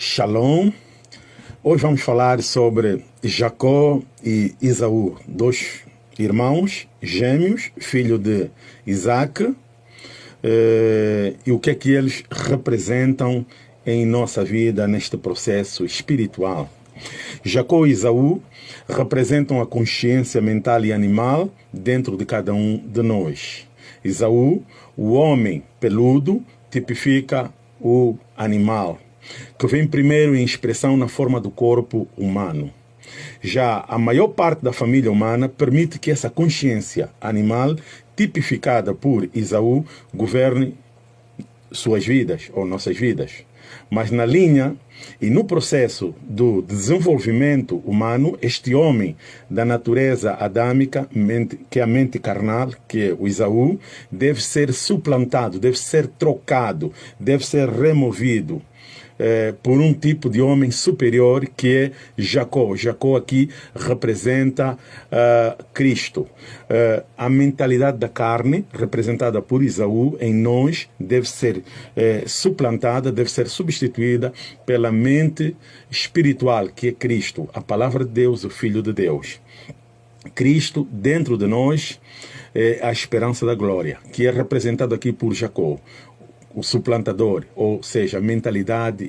Shalom. Hoje vamos falar sobre Jacó e Isaú, dois irmãos gêmeos, filho de Isaac, eh, e o que é que eles representam em nossa vida neste processo espiritual. Jacó e Isaú representam a consciência mental e animal dentro de cada um de nós. Isaú, o homem peludo, tipifica o animal que vem primeiro em expressão na forma do corpo humano. Já a maior parte da família humana permite que essa consciência animal, tipificada por Isaú, governe suas vidas ou nossas vidas. Mas na linha e no processo do desenvolvimento humano, este homem da natureza adâmica, que é a mente carnal, que é o Isaú, deve ser suplantado, deve ser trocado, deve ser removido eh, por um tipo de homem superior que é Jacó. Jacó aqui representa uh, Cristo. Uh, a mentalidade da carne, representada por Isaú, em nós, deve ser eh, suplantada, deve ser substituída pela mente espiritual, que é Cristo, a palavra de Deus, o Filho de Deus. Cristo dentro de nós é a esperança da glória, que é representado aqui por Jacó o suplantador, ou seja, a mentalidade